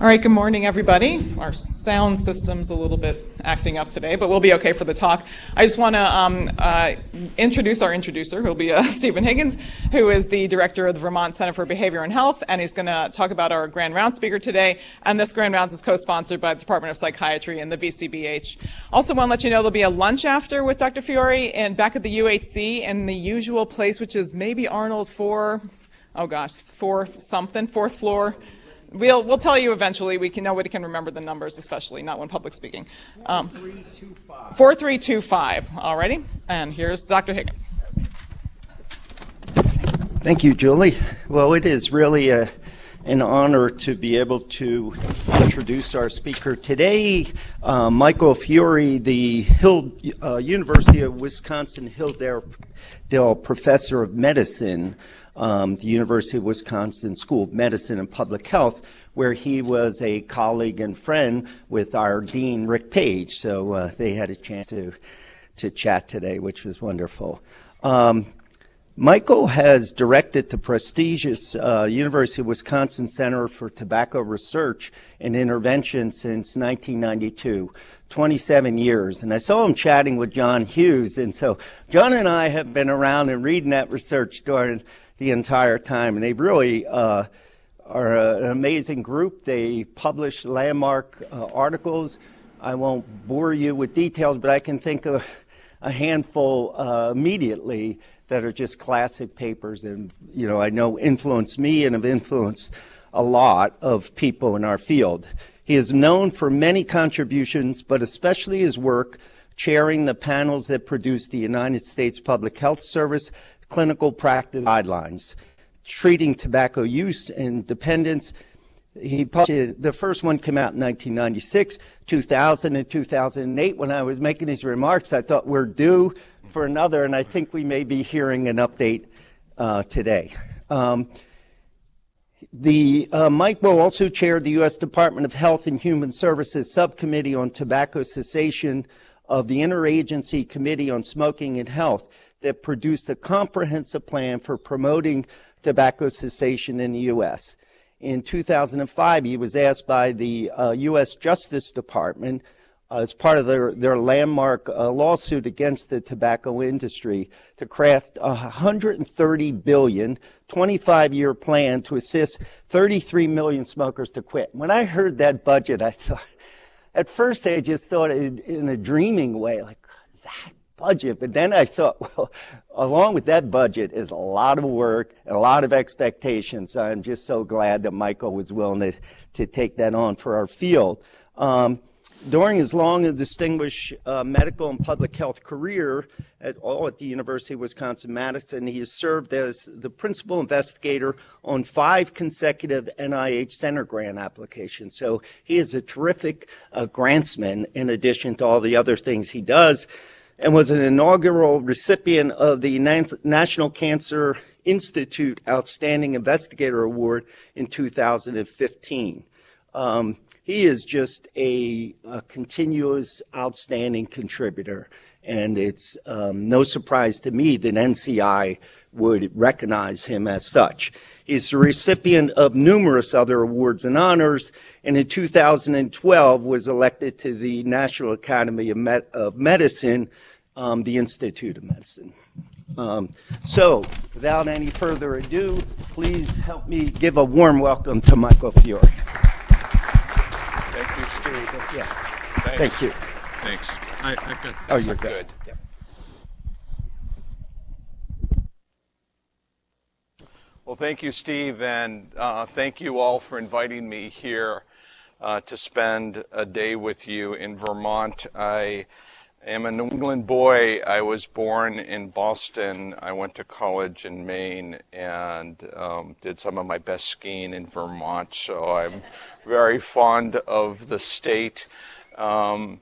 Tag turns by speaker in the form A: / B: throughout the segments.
A: All right, good morning, everybody. Our sound system's a little bit acting up today, but we'll be okay for the talk. I just want to um, uh, introduce our introducer, who'll be uh, Stephen Higgins, who is the director of the Vermont Center for Behavior and Health, and he's going to talk about our Grand Round speaker today. And this Grand Rounds is co-sponsored by the Department of Psychiatry and the VCBH. Also, want to let you know there'll be a lunch after with Dr. Fiore and back at the UHC in the usual place, which is maybe Arnold 4, oh gosh, 4 something, fourth floor. We'll, we'll tell you eventually. We can, nobody can remember the numbers, especially not when public speaking. Um, 4325. 4325, alrighty. And here's Dr. Higgins.
B: Thank you, Julie. Well, it is really a, an honor to be able to introduce our speaker today, uh, Michael Fiore, the Hill, uh, University of Wisconsin Hilldale Professor of Medicine um, the University of Wisconsin School of Medicine and Public Health, where he was a colleague and friend with our dean, Rick Page. So uh, they had a chance to, to chat today, which was wonderful. Um, Michael has directed the prestigious uh, University of Wisconsin Center for Tobacco Research and Intervention since 1992, 27 years. And I saw him chatting with John Hughes. And so John and I have been around and reading that research during the entire time. And they really uh, are an amazing group. They publish landmark uh, articles. I won't bore you with details, but I can think of a handful uh, immediately that are just classic papers and, you know, I know influenced me and have influenced a lot of people in our field. He is known for many contributions, but especially his work chairing the panels that produced the United States Public Health Service clinical practice guidelines treating tobacco use and dependence. He published, the first one came out in 1996, 2000, and 2008. When I was making these remarks, I thought we're due for another, and I think we may be hearing an update uh, today. Um, the uh, Mike Will also chaired the U.S. Department of Health and Human Services Subcommittee on Tobacco Cessation of the Interagency Committee on Smoking and Health that produced a comprehensive plan for promoting tobacco cessation in the U.S. In 2005, he was asked by the uh, U.S. Justice Department as part of their, their landmark uh, lawsuit against the tobacco industry to craft a 130 billion 25-year plan to assist 33 million smokers to quit. When I heard that budget, I thought, at first I just thought in, in a dreaming way, like, that budget. But then I thought, well, along with that budget is a lot of work and a lot of expectations. I'm just so glad that Michael was willing to, to take that on for our field. Um, during his long and distinguished uh, medical and public health career at all at the University of Wisconsin-Madison, he has served as the principal investigator on five consecutive NIH Center grant applications. So he is a terrific uh, grantsman in addition to all the other things he does and was an inaugural recipient of the National Cancer Institute Outstanding Investigator Award in 2015. Um, he is just a, a, continuous outstanding contributor, and it's um, no surprise to me that NCI would recognize him as such. He's the recipient of numerous other awards and honors, and in 2012 was elected to the National Academy of, Med of Medicine um, the Institute of Medicine. Um, so, without any further ado, please help me give a warm welcome to Michael Fiore.
C: Thank you, Steve.
B: Yeah. Thanks. Thank you.
C: Thanks. I, I got
B: oh, you're good.
C: good. Well, thank you, Steve, and uh, thank you all for inviting me here uh, to spend a day with you in Vermont. I am a New England boy. I was born in Boston. I went to college in Maine and um, did some of my best skiing in Vermont. So I'm very fond of the state. Um,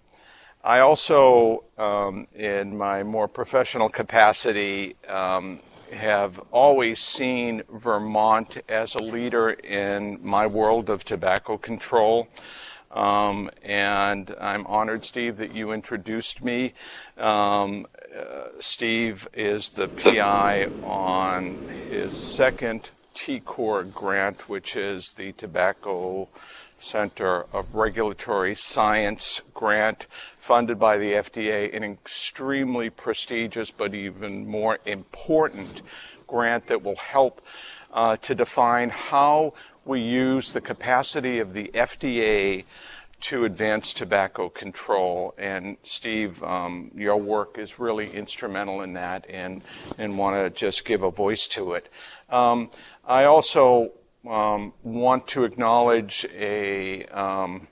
C: I also, um, in my more professional capacity, um, have always seen Vermont as a leader in my world of tobacco control. Um, and I'm honored, Steve, that you introduced me. Um, uh, Steve is the PI on his second TCOR grant, which is the Tobacco Center of Regulatory Science grant funded by the FDA, an extremely prestigious but even more important grant that will help uh, to define how we use the capacity of the FDA to advance tobacco control. And Steve, um, your work is really instrumental in that and, and want to just give a voice to it. Um, I also um, want to acknowledge a, um,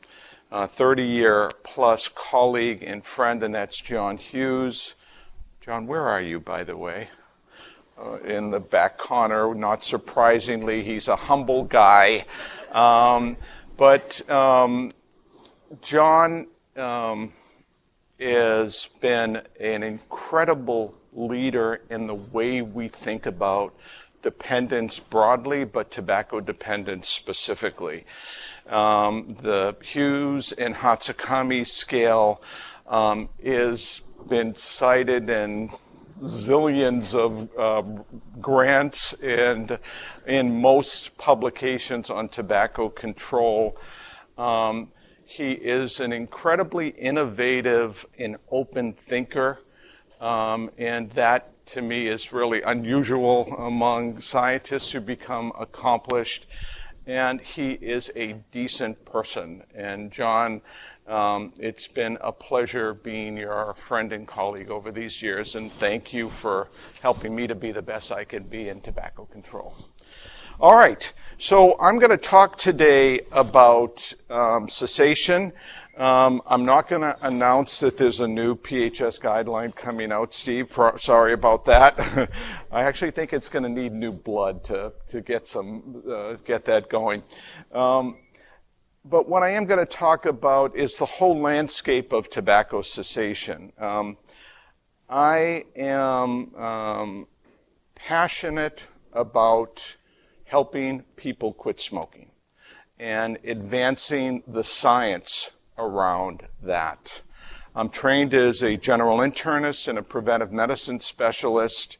C: a 30 year plus colleague and friend, and that's John Hughes. John, where are you, by the way? Uh, in the back corner, not surprisingly, he's a humble guy. Um, but um, John um, has been an incredible leader in the way we think about dependence broadly, but tobacco dependence specifically. Um, the Hughes and Hatsukami scale um, is been cited in zillions of uh, grants and in most publications on tobacco control. Um, he is an incredibly innovative and open thinker, um, and that to me is really unusual among scientists who become accomplished. And he is a decent person. And John, um, it's been a pleasure being your friend and colleague over these years, and thank you for helping me to be the best I can be in tobacco control. All right, so I'm going to talk today about um, cessation. Um, I'm not going to announce that there's a new PHS guideline coming out, Steve. sorry about that. I actually think it's going to need new blood to, to get some uh, get that going. Um, but what I am going to talk about is the whole landscape of tobacco cessation. Um, I am um, passionate about helping people quit smoking and advancing the science around that. I'm trained as a general internist and a preventive medicine specialist.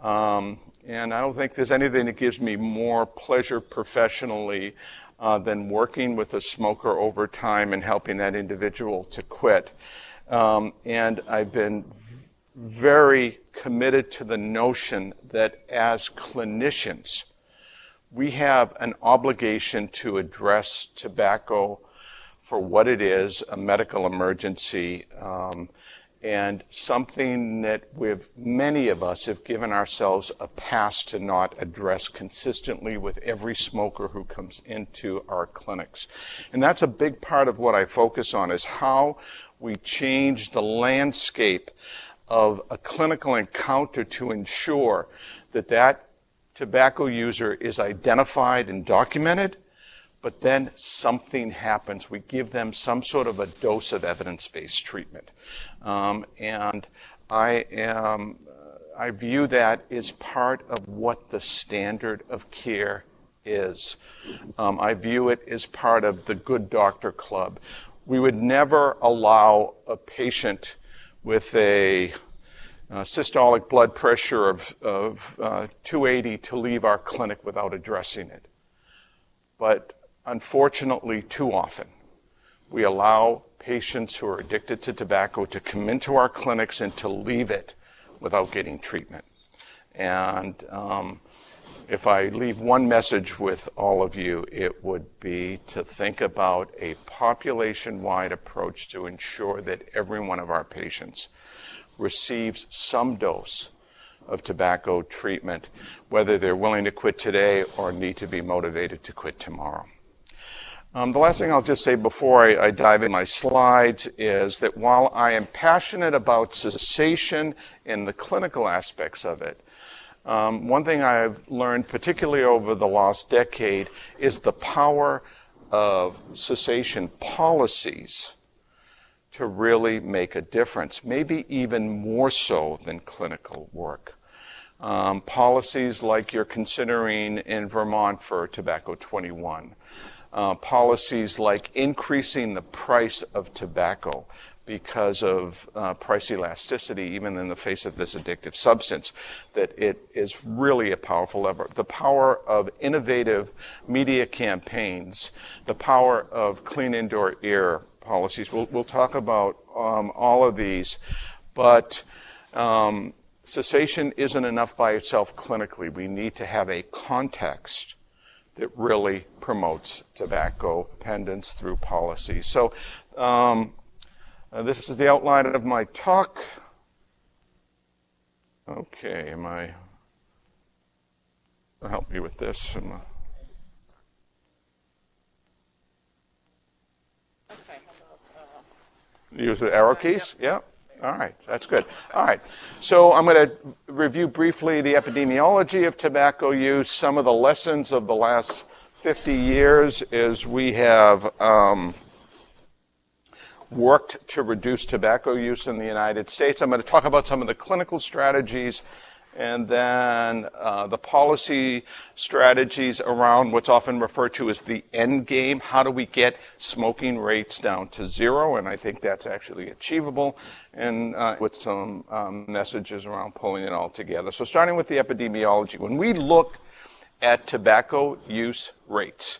C: Um, and I don't think there's anything that gives me more pleasure professionally uh, than working with a smoker over time and helping that individual to quit. Um, and I've been very committed to the notion that as clinicians, we have an obligation to address tobacco for what it is, a medical emergency, um, and something that we've, many of us have given ourselves a pass to not address consistently with every smoker who comes into our clinics. And that's a big part of what I focus on is how we change the landscape of a clinical encounter to ensure that that tobacco user is identified and documented, but then something happens. We give them some sort of a dose of evidence-based treatment. Um, and I am, I view that as part of what the standard of care is. Um, I view it as part of the good doctor club. We would never allow a patient with a uh, systolic blood pressure of, of uh, 280 to leave our clinic without addressing it. But unfortunately, too often, we allow patients who are addicted to tobacco to come into our clinics and to leave it without getting treatment. And um, if I leave one message with all of you, it would be to think about a population wide approach to ensure that every one of our patients receives some dose of tobacco treatment, whether they're willing to quit today or need to be motivated to quit tomorrow. Um, the last thing I'll just say before I, I, dive in my slides is that while I am passionate about cessation and the clinical aspects of it, um, one thing I've learned, particularly over the last decade, is the power of cessation policies to really make a difference, maybe even more so than clinical work. Um, policies like you're considering in Vermont for Tobacco 21, uh, policies like increasing the price of tobacco because of uh, price elasticity, even in the face of this addictive substance, that it is really a powerful lever. The power of innovative media campaigns, the power of clean indoor air policies. We'll, we'll talk about um, all of these, but um, cessation isn't enough by itself clinically. We need to have a context that really promotes tobacco dependence through policy. So um, uh, this is the outline of my talk. Okay, am I? I'll help you with this. Am I- Use the arrow keys? Yeah. All right, that's good. All right, so I'm going to review briefly the epidemiology of tobacco use. Some of the lessons of the last 50 years is we have um, worked to reduce tobacco use in the United States. I'm going to talk about some of the clinical strategies and then uh, the policy strategies around what's often referred to as the end game. How do we get smoking rates down to zero? And I think that's actually achievable, and uh, with some um, messages around pulling it all together. So, starting with the epidemiology, when we look at tobacco use rates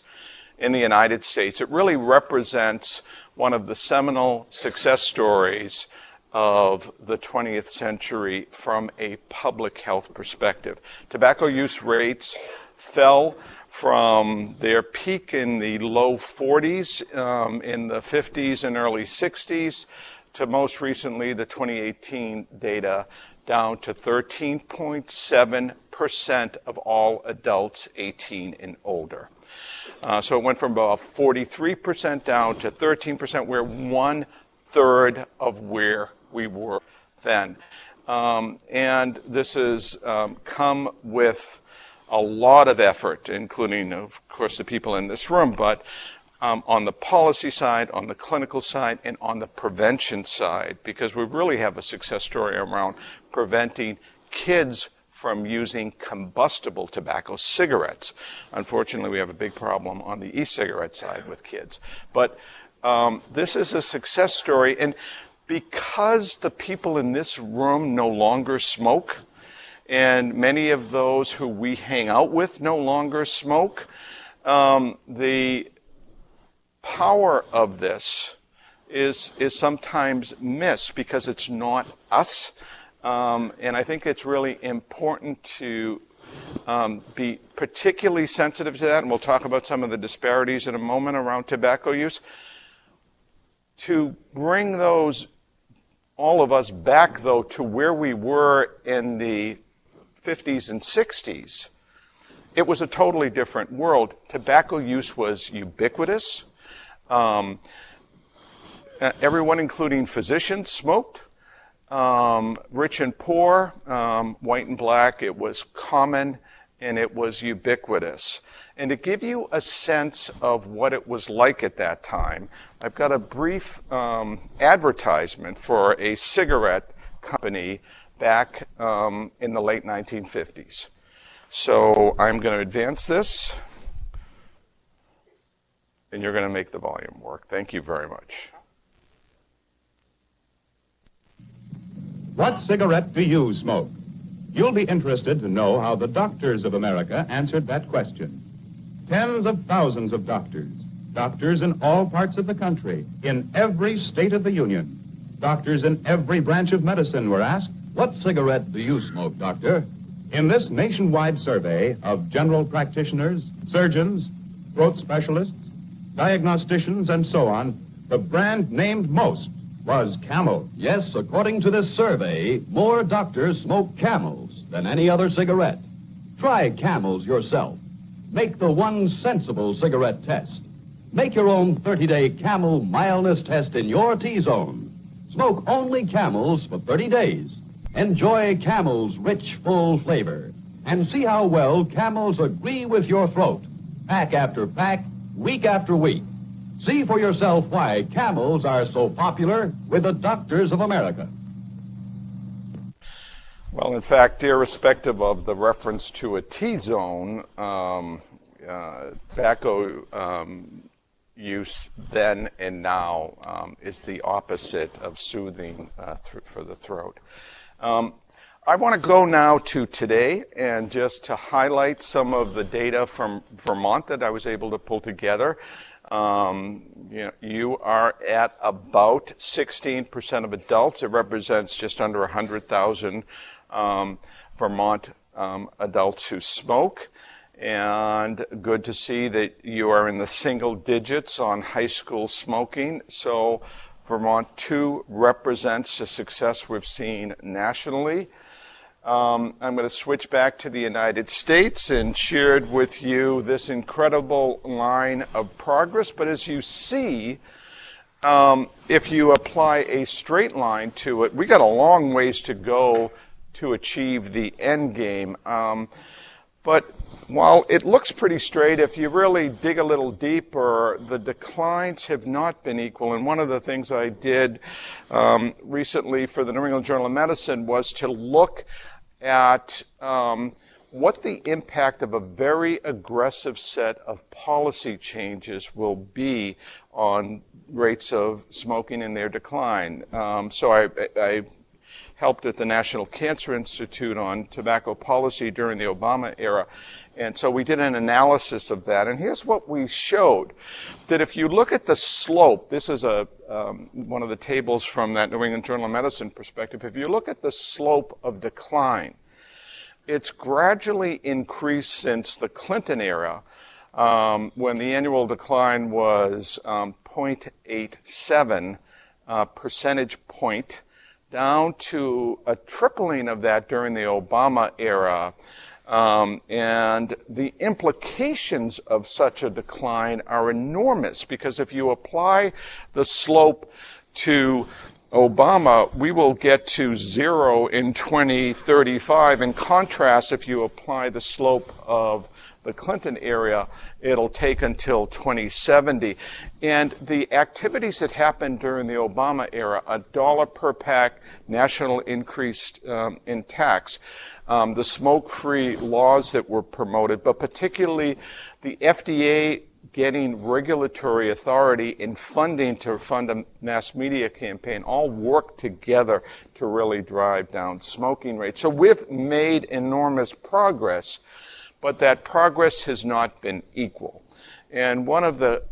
C: in the United States, it really represents one of the seminal success stories of the 20th century from a public health perspective. Tobacco use rates fell from their peak in the low 40s um, in the 50s and early 60s to most recently the 2018 data down to 13.7% of all adults 18 and older. Uh, so it went from about 43% down to 13%. We're one third of where we were then. Um, and this has um, come with a lot of effort, including, of course, the people in this room, but um, on the policy side, on the clinical side, and on the prevention side, because we really have a success story around preventing kids from using combustible tobacco, cigarettes. Unfortunately, we have a big problem on the e-cigarette side with kids. But um, this is a success story, and because the people in this room no longer smoke, and many of those who we hang out with no longer smoke, um, the power of this is, is sometimes missed because it's not us. Um, and I think it's really important to um, be particularly sensitive to that, and we'll talk about some of the disparities in a moment around tobacco use, to bring those, all of us back, though, to where we were in the 50s and 60s. It was a totally different world. Tobacco use was ubiquitous. Um, everyone, including physicians, smoked. Um, rich and poor, um, white and black, it was common and it was ubiquitous. And to give you a sense of what it was like at that time, I've got a brief um, advertisement for a cigarette company back um, in the late 1950s. So I'm going to advance this, and you're going to make the volume work. Thank you very much.
D: What cigarette do you smoke? You'll be interested to know how the doctors of America answered that question. Tens of thousands of doctors, doctors in all parts of the country, in every state of the Union, doctors in every branch of medicine were asked, What cigarette do you smoke, doctor? In this nationwide survey of general practitioners, surgeons, throat specialists, diagnosticians, and so on, the brand named most was Camel.
E: Yes, according to this survey, more doctors smoke camels than any other cigarette. Try camels yourself. Make the one sensible cigarette test. Make your own 30-day camel mildness test in your T-zone. Smoke only camels for 30 days. Enjoy camel's rich, full flavor. And see how well camels agree with your throat. Pack after pack, week after week. See for yourself why camels are so popular with the doctors of America.
C: Well, in fact, irrespective of the reference to a T-zone, um, uh, tobacco um, use then and now um, is the opposite of soothing uh, th- for the throat. Um, I want to go now to today and just to highlight some of the data from Vermont that I was able to pull together. Um, you, know, you, are at about 16% of adults. It represents just under 100,000 um, Vermont um, adults who smoke. And good to see that you are in the single digits on high school smoking. So Vermont 2 represents a success we've seen nationally. Um, I'm going to switch back to the United States and shared with you this incredible line of progress. But as you see, um, if you apply a straight line to it, we got a long ways to go to achieve the end game. Um, but while it looks pretty straight, if you really dig a little deeper, the declines have not been equal. And one of the things I did um, recently for the New England Journal of Medicine was to look at um, what the impact of a very aggressive set of policy changes will be on rates of smoking and their decline. Um, so I, I, helped at the National Cancer Institute on tobacco policy during the Obama era. And so we did an analysis of that. And here's what we showed that if you look at the slope, this is a, um, one of the tables from that New England Journal of Medicine perspective. If you look at the slope of decline, it's gradually increased since the Clinton era, um, when the annual decline was um, 0.87 uh, percentage point, down to a tripling of that during the Obama era. Um, and the implications of such a decline are enormous because if you apply the slope to Obama, we will get to zero in 2035. In contrast, if you apply the slope of the Clinton area, it'll take until 2070. And the activities that happened during the Obama era, a dollar per pack national increase um, in tax, um, the smoke-free laws that were promoted, but particularly the FDA getting regulatory authority and funding to fund a mass media campaign all work together to really drive down smoking rates. So we've made enormous progress, but that progress has not been equal. And one of the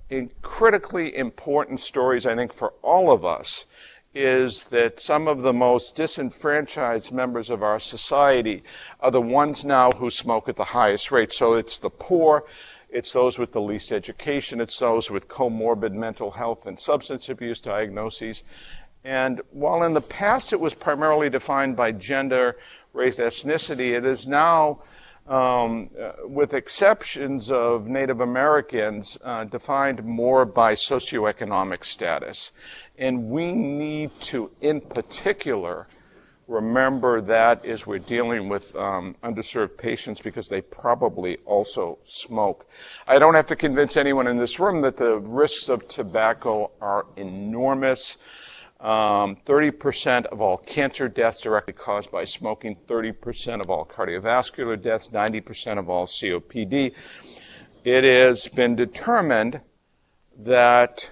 C: critically important stories, I think, for all of us is that some of the most disenfranchised members of our society are the ones now who smoke at the highest rate. So it's the poor, it's those with the least education. It's those with comorbid mental health and substance abuse diagnoses. And while in the past it was primarily defined by gender, race, ethnicity, it is now, um, uh, with exceptions of Native Americans, uh, defined more by socioeconomic status. And we need to, in particular, remember that as we're dealing with um, underserved patients because they probably also smoke. I don't have to convince anyone in this room that the risks of tobacco are enormous. Um, 30% of all cancer deaths directly caused by smoking, 30% of all cardiovascular deaths, 90% of all COPD. It has been determined that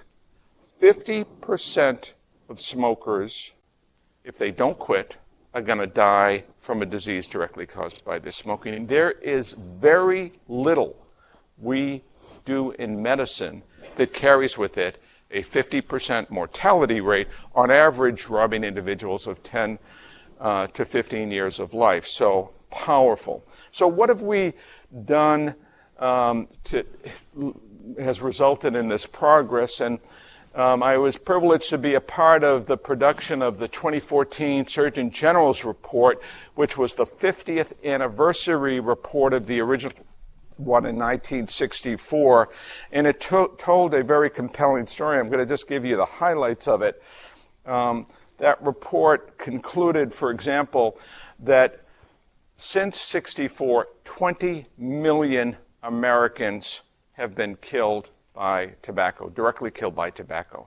C: 50% of smokers, if they don't quit, are going to die from a disease directly caused by this smoking. There is very little we do in medicine that carries with it a 50% mortality rate, on average, robbing individuals of 10 uh, to 15 years of life. So powerful. So what have we done um, to has resulted in this progress? And um, I was privileged to be a part of the production of the 2014 Surgeon General's report, which was the 50th anniversary report of the original one in 1964. And it to- told a very compelling story. I'm going to just give you the highlights of it. Um, that report concluded, for example, that since 64, 20 million Americans have been killed by tobacco, directly killed by tobacco.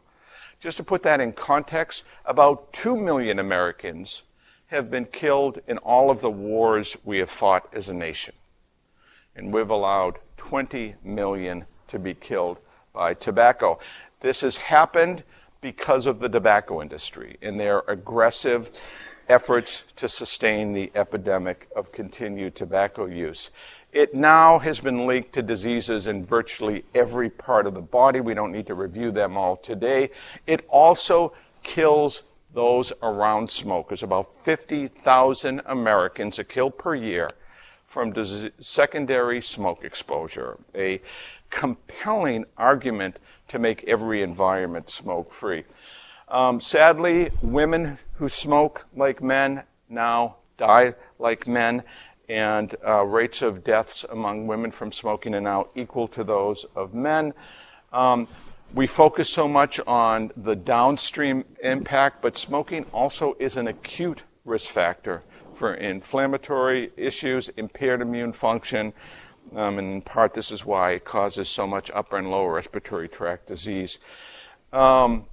C: Just to put that in context, about 2 million Americans have been killed in all of the wars we have fought as a nation. And we've allowed 20 million to be killed by tobacco. This has happened because of the tobacco industry and their aggressive efforts to sustain the epidemic of continued tobacco use. It now has been linked to diseases in virtually every part of the body. We don't need to review them all today. It also kills those around smokers. About 50,000 Americans are killed per year from secondary smoke exposure. A compelling argument to make every environment smoke free. Um, sadly, women who smoke like men now die like men, and uh, rates of deaths among women from smoking are now equal to those of men. Um, we focus so much on the downstream impact, but smoking also is an acute risk factor for inflammatory issues, impaired immune function, um, and in part this is why it causes so much upper and lower respiratory tract disease. Um,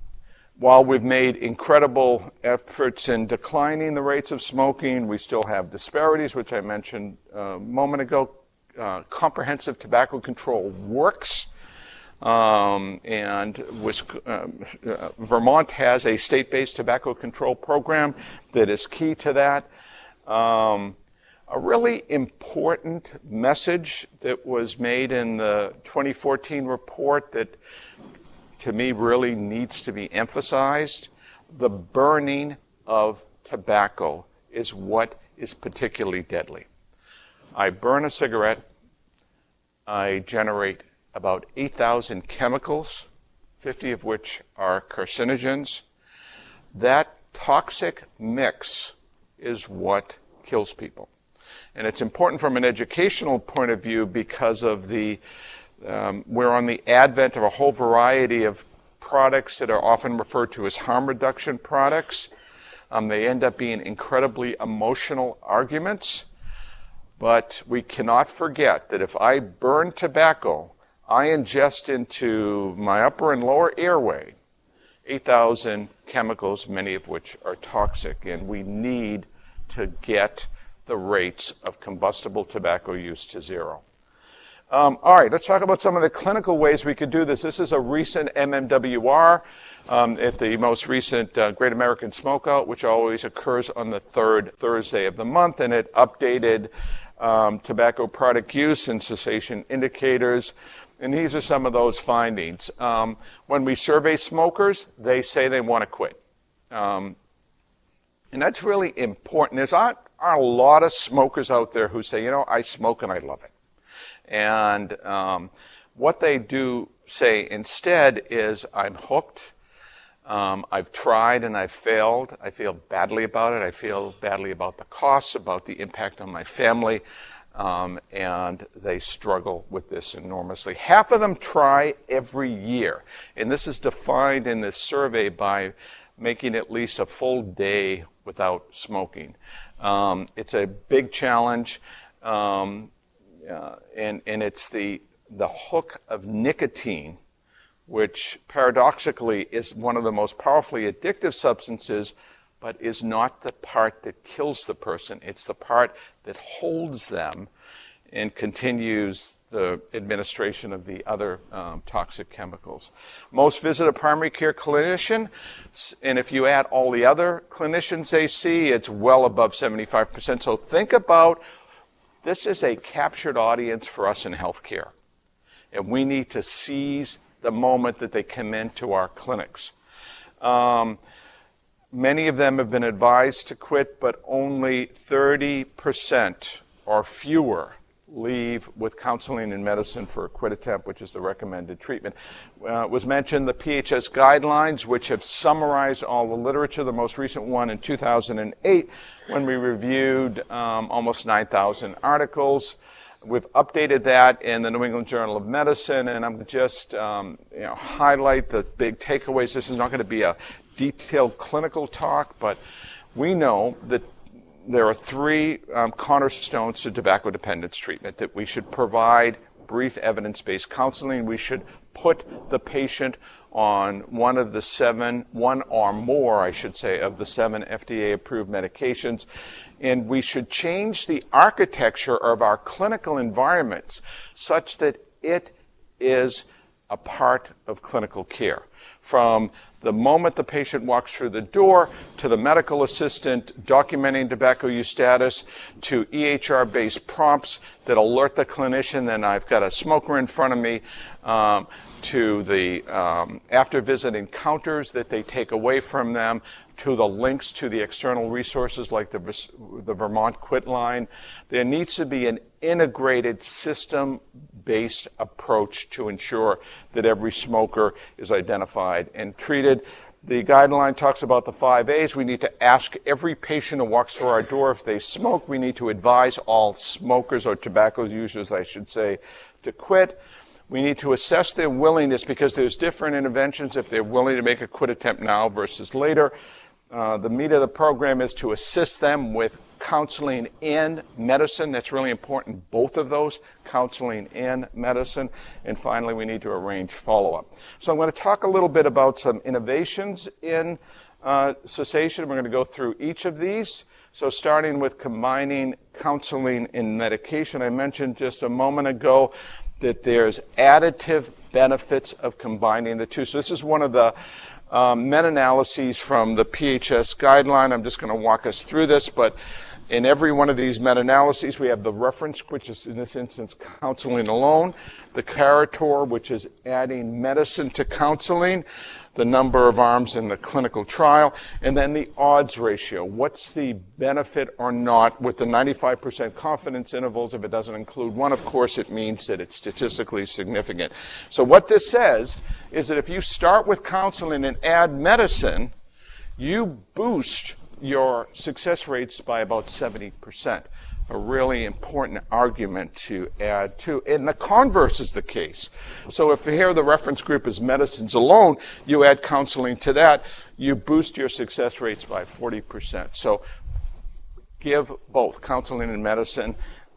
C: while we've made incredible efforts in declining the rates of smoking, we still have disparities, which I mentioned a moment ago. Uh, comprehensive tobacco control works. Um, and uh, uh, Vermont has a state-based tobacco control program that is key to that. Um, a really important message that was made in the 2014 report that to me really needs to be emphasized. The burning of tobacco is what is particularly deadly. I burn a cigarette, I generate about 8,000 chemicals, 50 of which are carcinogens. That toxic mix is what kills people. And it's important from an educational point of view because of the um, we're on the advent of a whole variety of products that are often referred to as harm reduction products. Um, they end up being incredibly emotional arguments. But we cannot forget that if I burn tobacco, I ingest into my upper and lower airway 8,000 chemicals, many of which are toxic, and we need to get the rates of combustible tobacco use to zero. Um, all right, let's talk about some of the clinical ways we could do this. This is a recent MMWR um, at the most recent uh, Great American Smokeout, which always occurs on the third Thursday of the month, and it updated um, tobacco product use and cessation indicators. And these are some of those findings. Um, when we survey smokers, they say they want to quit. Um, and that's really important. There's are a lot of smokers out there who say, you know, I smoke and I love it. And um, what they do say instead is, I'm hooked. Um, I've tried and I've failed. I feel badly about it. I feel badly about the costs, about the impact on my family. Um, and they struggle with this enormously. Half of them try every year. And this is defined in this survey by making at least a full day without smoking. Um, it's a big challenge. Um, uh, and, and it's the, the hook of nicotine, which paradoxically is one of the most powerfully addictive substances, but is not the part that kills the person. It's the part that holds them and continues the administration of the other um, toxic chemicals. Most visit a primary care clinician, and if you add all the other clinicians they see, it's well above 75%. So think about this is a captured audience for us in healthcare. And we need to seize the moment that they come into our clinics. Um, many of them have been advised to quit, but only 30% or fewer leave with counseling and medicine for a quit attempt, which is the recommended treatment. Uh, was mentioned the PHS guidelines, which have summarized all the literature, the most recent one in 2008 when we reviewed um, almost 9,000 articles. We've updated that in the New England Journal of Medicine, and I'm just um, you know, highlight the big takeaways. This is not going to be a detailed clinical talk, but we know that there are three um, cornerstones to tobacco dependence treatment that we should provide brief evidence-based counseling. We should put the patient on one of the seven, one or more, I should say, of the seven FDA-approved medications. And we should change the architecture of our clinical environments such that it is a part of clinical care. From the moment the patient walks through the door to the medical assistant documenting tobacco use status to EHR based prompts that alert the clinician that I've got a smoker in front of me um, to the um, after visit encounters that they take away from them to the links to the external resources like the, the Vermont Quit line. There needs to be an integrated system based approach to ensure that every smoker is identified and treated. The guideline talks about the five A's. We need to ask every patient who walks through our door if they smoke. We need to advise all smokers or tobacco users, I should say, to quit. We need to assess their willingness because there's different interventions if they're willing to make a quit attempt now versus later. Uh, the meat of the program is to assist them with counseling and medicine. That's really important, both of those, counseling and medicine. And finally, we need to arrange follow-up. So I'm going to talk a little bit about some innovations in uh, cessation. We're going to go through each of these. So starting with combining counseling and medication, I mentioned just a moment ago that there's additive benefits of combining the two. So this is one of the um, meta-analyses from the PHS guideline. I'm just going to walk us through this, but in every one of these meta-analyses, we have the reference, which is in this instance counseling alone, the Caritor, which is adding medicine to counseling, the number of arms in the clinical trial, and then the odds ratio. What's the benefit or not with the 95% confidence intervals? If it doesn't include one, of course, it means that it's statistically significant. So what this says is that if you start with counseling and add medicine, you boost your success rates by about 70%. A really important argument to add to. And the converse is the case. So if here the reference group is medicines alone, you add counseling to that, you boost your success rates by 40%. So give both counseling and medicine.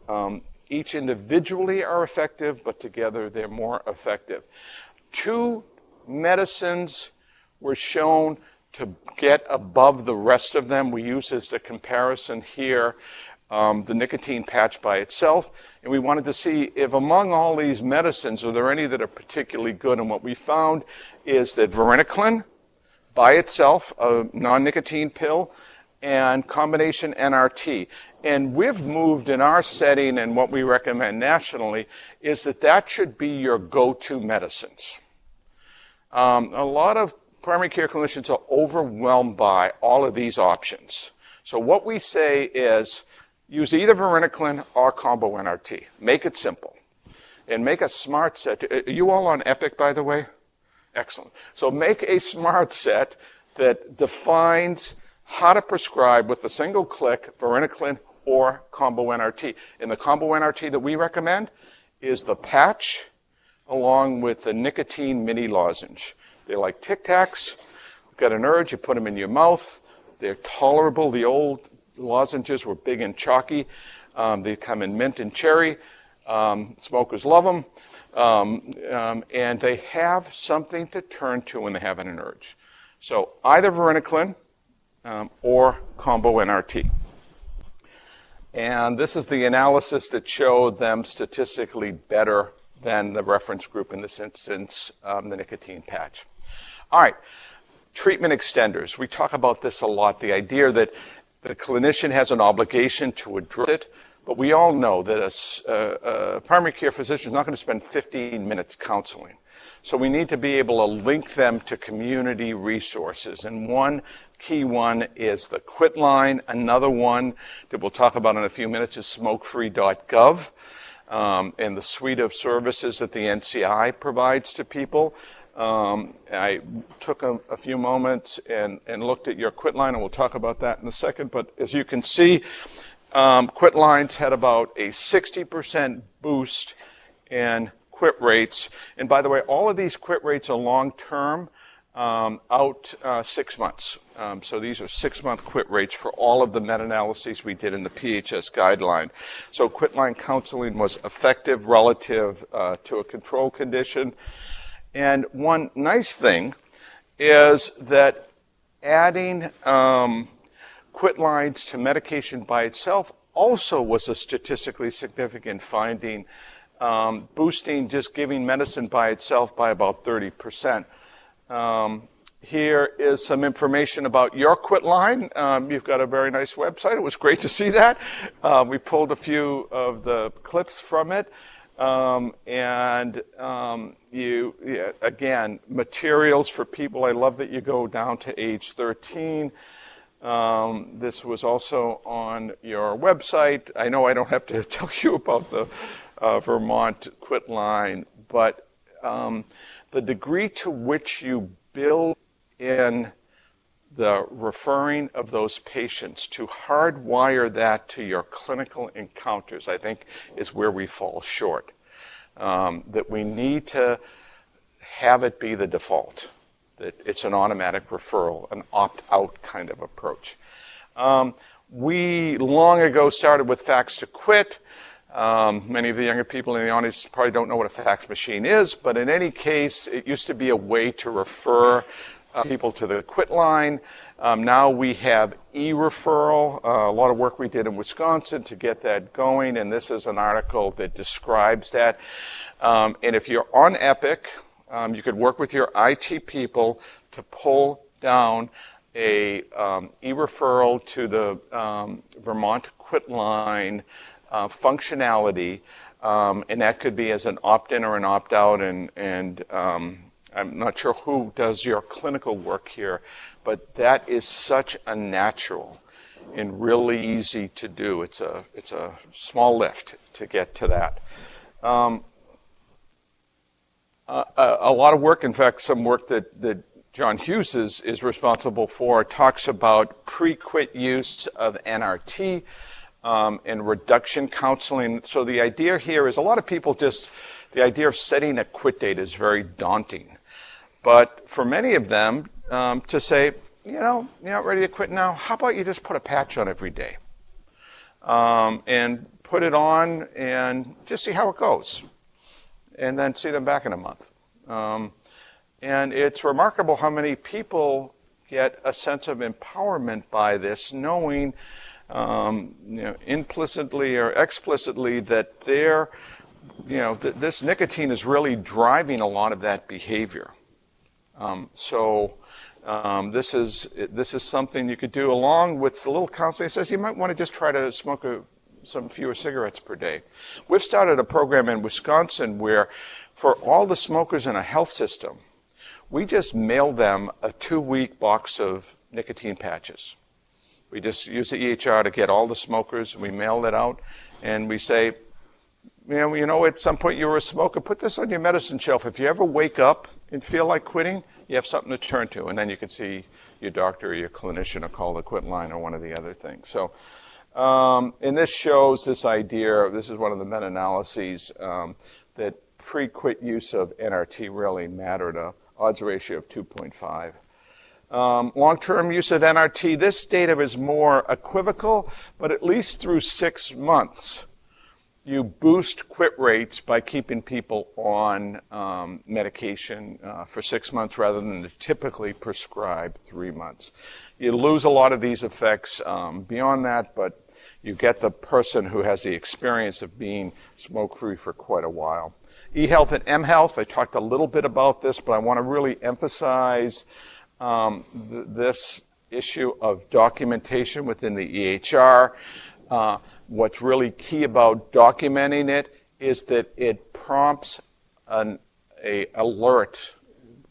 C: Um, each individually are effective, but together they're more effective. Two medicines were shown to get above the rest of them. We use as the comparison here um, the nicotine patch by itself. And we wanted to see if among all these medicines, are there any that are particularly good? And what we found is that varenicline by itself, a non-nicotine pill, and combination NRT. And we've moved in our setting and what we recommend nationally is that that should be your go-to medicines. Um, a lot of primary care clinicians are overwhelmed by all of these options. So what we say is use either varenicline or combo NRT. Make it simple. And make a smart set. Are you all on Epic, by the way? Excellent. So make a smart set that defines how to prescribe with a single click varenicline or combo NRT. And the combo NRT that we recommend is the patch along with the nicotine mini lozenge. They're like Tic Tacs. You've got an urge, you put them in your mouth. They're tolerable. The old lozenges were big and chalky. Um, they come in mint and cherry. Um, smokers love them. Um, um, and they have something to turn to when they have an urge. So either varenicline um, or combo NRT. And this is the analysis that showed them statistically better than the reference group in this instance, um, the nicotine patch. All right, treatment extenders. We talk about this a lot, the idea that the clinician has an obligation to address it, but we all know that a, a, primary care physician is not going to spend 15 minutes counseling. So we need to be able to link them to community resources. And one key one is the quit line. Another one that we'll talk about in a few minutes is smokefree.gov um, and the suite of services that the NCI provides to people. Um, I took a, a, few moments and, and looked at your quit line, and we'll talk about that in a second. But as you can see, um, quit lines had about a 60% boost in quit rates. And by the way, all of these quit rates are long term, um, out uh, six months. Um, so these are six month quit rates for all of the meta analyses we did in the PHS guideline. So quit line counseling was effective relative uh, to a control condition. And one nice thing is that adding um, quit lines to medication by itself also was a statistically significant finding um, boosting just giving medicine by itself by about 30%. Um, here is some information about your Quitline. Um, you've got a very nice website. It was great to see that. Uh, we pulled a few of the clips from it. Um, and um, you, yeah, again, materials for people. I love that you go down to age 13. Um, this was also on your website. I know I don't have to tell you about the uh, Vermont Quitline, but um, the degree to which you build in the referring of those patients to hardwire that to your clinical encounters, I think, is where we fall short. Um, that we need to have it be the default, that it's an automatic referral, an opt out kind of approach. Um, we long ago started with fax to quit. Um, many of the younger people in the audience probably don't know what a fax machine is, but in any case, it used to be a way to refer uh, people to the quit line. Um, now we have e-referral, uh, a lot of work we did in Wisconsin to get that going, and this is an article that describes that. Um, and if you're on Epic, um, you could work with your IT people to pull down a um, e-referral to the um, Vermont quit line uh, functionality, um, and that could be as an opt-in or an opt-out, and, and I'm not sure who does your clinical work here, but that is such a natural and really easy to do. It's a, it's a small lift to get to that. Um, a, a, lot of work, in fact, some work that, that John Hughes is, is responsible for, talks about pre-quit use of NRT um, and reduction counseling. So the idea here is a lot of people just, the idea of setting a quit date is very daunting. But for many of them, um, to say, you know, you're not ready to quit now, how about you just put a patch on every day? Um, and put it on and just see how it goes. And then see them back in a month. Um, and it's remarkable how many people get a sense of empowerment by this, knowing um, you know, implicitly or explicitly that they're, you know, th- this nicotine is really driving a lot of that behavior. Um, so um, this is this is something you could do along with a little counseling. It says you might want to just try to smoke a, some fewer cigarettes per day. We've started a program in Wisconsin where, for all the smokers in a health system, we just mail them a two-week box of nicotine patches. We just use the EHR to get all the smokers. We mail that out, and we say, you know, you know, at some point you were a smoker. Put this on your medicine shelf. If you ever wake up and feel like quitting, you have something to turn to, and then you can see your doctor or your clinician or call the quit line or one of the other things. So, um, and this shows this idea. This is one of the meta-analyses um, that pre-quit use of NRT really mattered. A odds ratio of 2.5. Um, long-term use of NRT. This data is more equivocal, but at least through six months you boost quit rates by keeping people on um, medication uh, for six months rather than the typically prescribed three months. You lose a lot of these effects um, beyond that, but you get the person who has the experience of being smoke-free for quite a while. eHealth and mHealth, I talked a little bit about this, but I want to really emphasize um, th- this issue of documentation within the EHR. Uh, what's really key about documenting it is that it prompts an a alert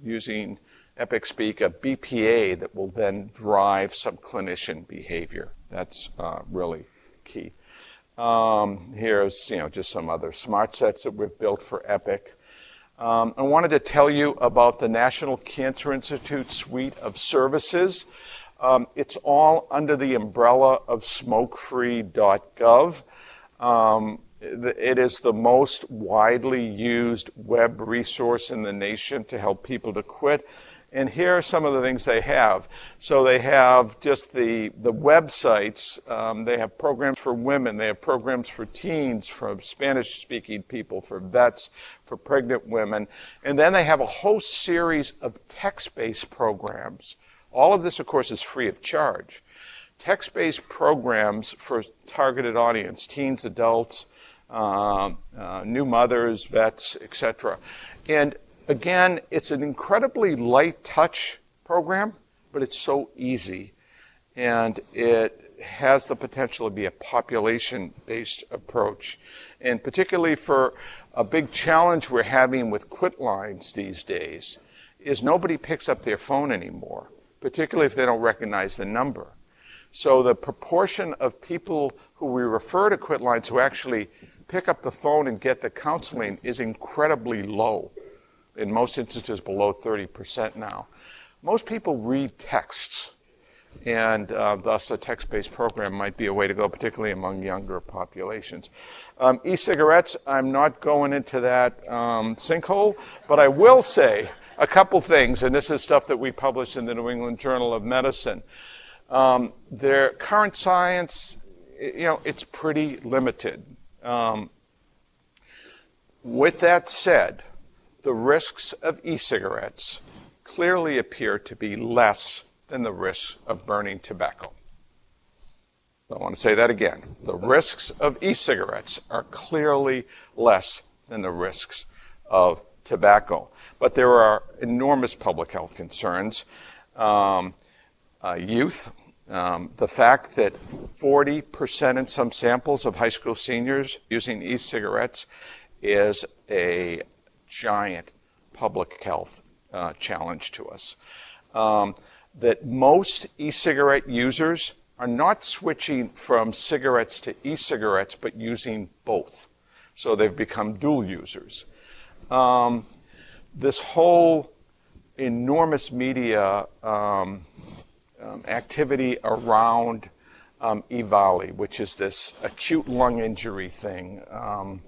C: using Epic Speak, a BPA that will then drive some clinician behavior. That's uh, really key. Um, here's you know just some other smart sets that we've built for Epic. Um, I wanted to tell you about the National Cancer Institute suite of services. Um, it's all under the umbrella of smokefree.gov. Um, it is the most widely used web resource in the nation to help people to quit. And here are some of the things they have. So they have just the, the websites. Um, they have programs for women. They have programs for teens, for Spanish speaking people, for vets, for pregnant women. And then they have a whole series of text based programs all of this, of course, is free of charge. Text-based programs for targeted audience, teens, adults, uh, uh, new mothers, vets, etc. And again, it's an incredibly light touch program, but it's so easy. And it has the potential to be a population based approach. And particularly for a big challenge we're having with quit lines these days is nobody picks up their phone anymore, particularly if they don't recognize the number. So the proportion of people who we refer to quit lines who actually pick up the phone and get the counseling is incredibly low. In most instances, below 30% now. Most people read texts, and uh, thus a text-based program might be a way to go, particularly among younger populations. Um, e-cigarettes, I'm not going into that um, sinkhole, but I will say a couple things, and this is stuff that we published in the New England Journal of Medicine. Um, their current science, you know, it's pretty limited. Um, with that said, the risks of e-cigarettes clearly appear to be less than the risks of burning tobacco. I want to say that again. The risks of e-cigarettes are clearly less than the risks of tobacco. But there are enormous public health concerns. Um, uh, youth, um, the fact that 40% in some samples of high school seniors using e-cigarettes is a giant public health uh, challenge to us. Um, that most e-cigarette users are not switching from cigarettes to e-cigarettes, but using both. So they've become dual users. Um, this whole enormous media um, um, activity around um, EVALI, which is this acute lung injury thing um,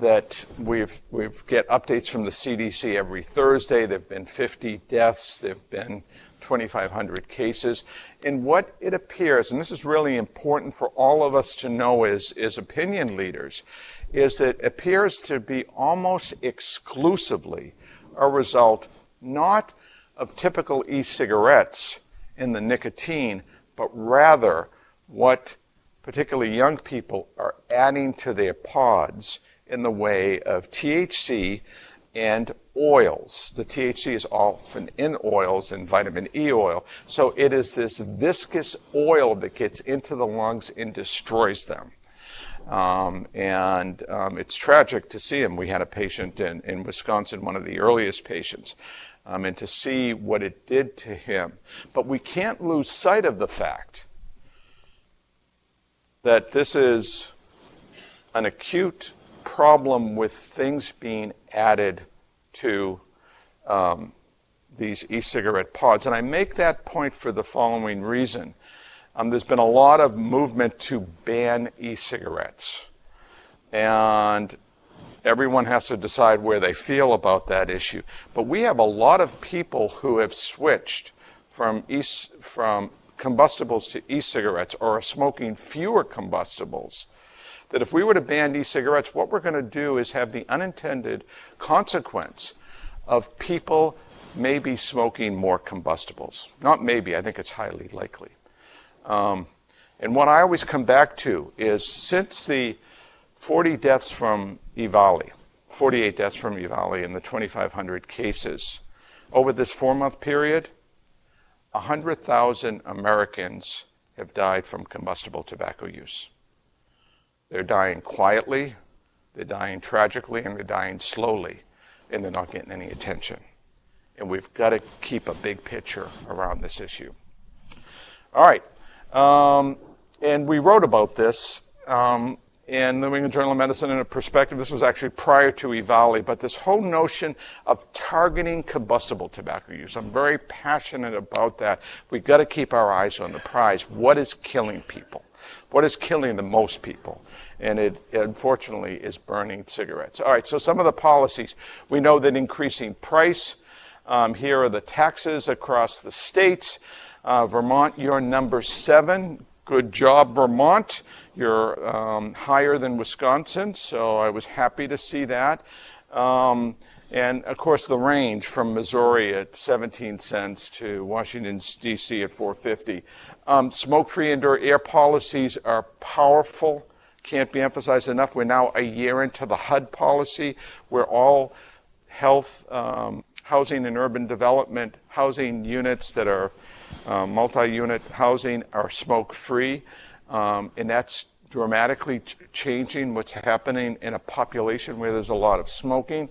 C: that we've we get updates from the CDC every Thursday. There've been 50 deaths. There've been 2,500 cases. And what it appears, and this is really important for all of us to know as, as opinion leaders, is it appears to be almost exclusively a result not of typical e-cigarettes, in the nicotine, but rather what particularly young people are adding to their pods in the way of THC and oils. The THC is often in oils and vitamin E oil. So it is this viscous oil that gets into the lungs and destroys them. Um, and um, it's tragic to see him. We had a patient in, in Wisconsin, one of the earliest patients, um, and to see what it did to him. But we can't lose sight of the fact that this is an acute problem with things being added to um, these e-cigarette pods. And I make that point for the following reason. Um, there's been a lot of movement to ban e-cigarettes. And Everyone has to decide where they feel about that issue. But we have a lot of people who have switched from, e- from combustibles to e-cigarettes or are smoking fewer combustibles. That if we were to ban e-cigarettes, what we're going to do is have the unintended consequence of people maybe smoking more combustibles. Not maybe, I think it's highly likely. Um, and what I always come back to is since the 40 deaths from EVALI, 48 deaths from EVALI in the 2,500 cases. Over this four month period, 100,000 Americans have died from combustible tobacco use. They're dying quietly, they're dying tragically, and they're dying slowly, and they're not getting any attention. And we've got to keep a big picture around this issue. All right. Um, and we wrote about this um, in the New England Journal of Medicine in a perspective. This was actually prior to EVALI, but this whole notion of targeting combustible tobacco use. I'm very passionate about that. We've got to keep our eyes on the prize. What is killing people? What is killing the most people? And it, unfortunately, is burning cigarettes. All right, so some of the policies. We know that increasing price. Um, here are the taxes across the states. Uh, Vermont, you're number seven. Good job, Vermont. You're um, higher than Wisconsin, so I was happy to see that. Um, and of course, the range from Missouri at 17 cents to Washington, D.C. at 450. Um, smoke free indoor air policies are powerful can't be emphasized enough. We're now a year into the HUD policy, where all health, um, housing, and urban development housing units that are uh, multi-unit housing are smoke-free, um, and that's dramatically ch- changing what's happening in a population where there's a lot of smoking.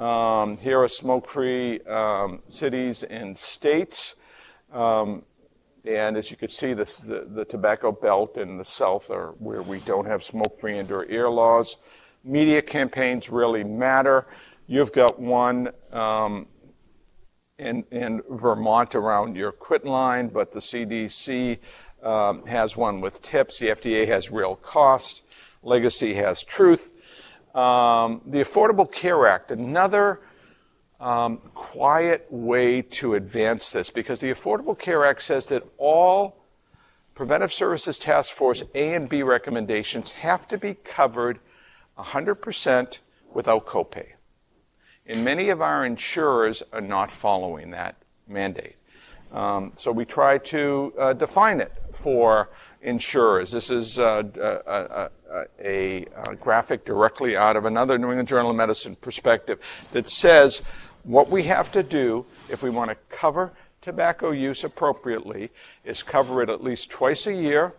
C: Um, here are smoke-free um, cities and states. Um, and as you can see, this, the, the tobacco belt in the south are where we don't have smoke-free indoor air laws. Media campaigns really matter. You've got one um, in, in Vermont around your quit line, but the CDC um, has one with tips. The FDA has real cost. Legacy has truth. Um, the Affordable Care Act, another um, quiet way to advance this, because the Affordable Care Act says that all Preventive Services Task Force A and B recommendations have to be covered 100% without copay. And many of our insurers are not following that mandate. Um, so we try to uh, define it for insurers. This is uh, a, a, a, graphic directly out of another New England Journal of Medicine perspective that says what we have to do if we want to cover tobacco use appropriately is cover it at least twice a year,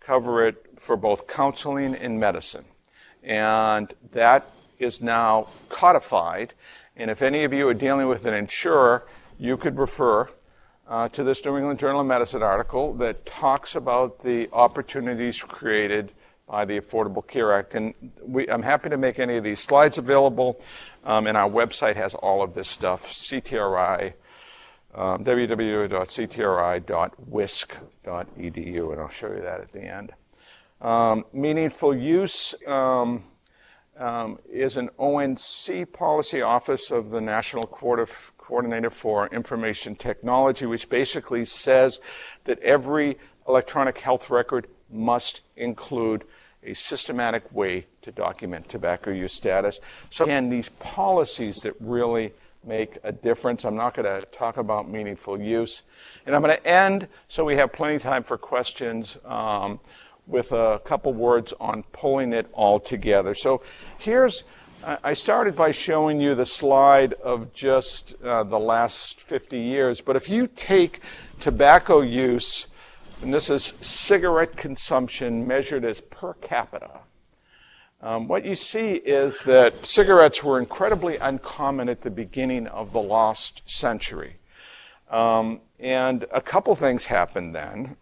C: cover it for both counseling and medicine. And that is now codified. And if any of you are dealing with an insurer, you could refer uh, to this New England Journal of Medicine article that talks about the opportunities created by the Affordable Care Act. And we, I'm happy to make any of these slides available, um, and our website has all of this stuff, CTRI, um, www.ctri.wisc.edu, and I'll show you that at the end. Um, meaningful use um, um, is an ONC policy office of the National Coordinator for Information Technology, which basically says that every electronic health record must include a systematic way to document tobacco use status. So again, these policies that really make a difference. I'm not going to talk about meaningful use. And I'm going to end so we have plenty of time for questions um, with a couple words on pulling it all together. So here's I started by showing you the slide of just uh, the last 50 years, but if you take tobacco use, and this is cigarette consumption measured as per capita, um, what you see is that cigarettes were incredibly uncommon at the beginning of the last century. Um, and a couple things happened then.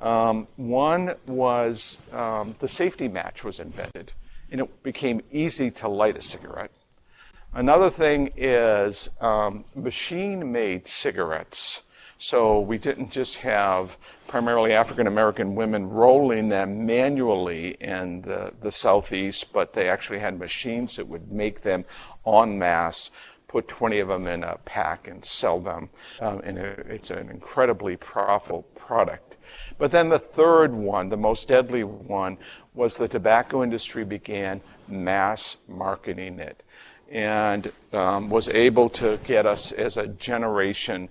C: Um, one was um, the safety match was invented and it became easy to light a cigarette. Another thing is um, machine made cigarettes. So we didn't just have primarily African American women rolling them manually in the, the southeast, but they actually had machines that would make them en masse, put 20 of them in a pack and sell them. Um, and it, it's an incredibly profitable product. But then the third one, the most deadly one, was the tobacco industry began mass marketing it and um, was able to get us as a generation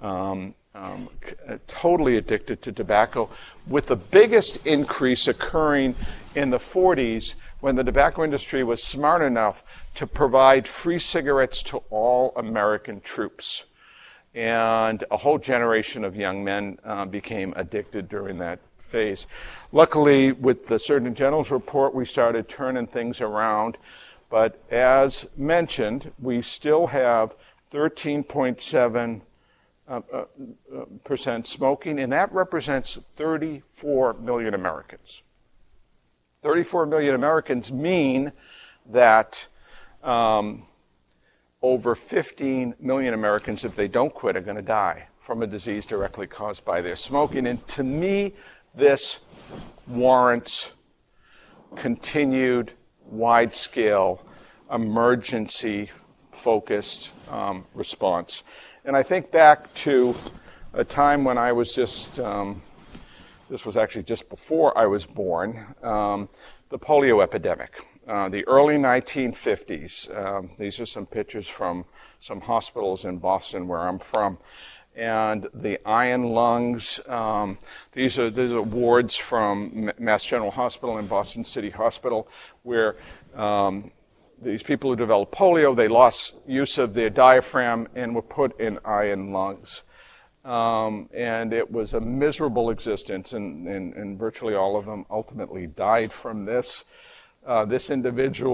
C: um, um, totally addicted to tobacco, with the biggest increase occurring in the 40s when the tobacco industry was smart enough to provide free cigarettes to all American troops. And a whole generation of young men uh, became addicted during that phase. Luckily, with the Surgeon General's report, we started turning things around. But as mentioned, we still have 13.7 uh, uh, uh, percent smoking, and that represents 34 million Americans. 34 million Americans mean that um, over 15 million Americans, if they don't quit, are going to die from a disease directly caused by their smoking. And to me, this warrants continued wide scale emergency focused um, response. And I think back to a time when I was just, um, this was actually just before I was born, um, the polio epidemic. Uh, the early 1950s. Um, these are some pictures from some hospitals in Boston where I'm from. and the iron lungs. Um, these are these are awards from Mass General Hospital and Boston City Hospital, where um, these people who developed polio they lost use of their diaphragm and were put in iron lungs. Um, and it was a miserable existence, and, and, and virtually all of them ultimately died from this. Uh, this individual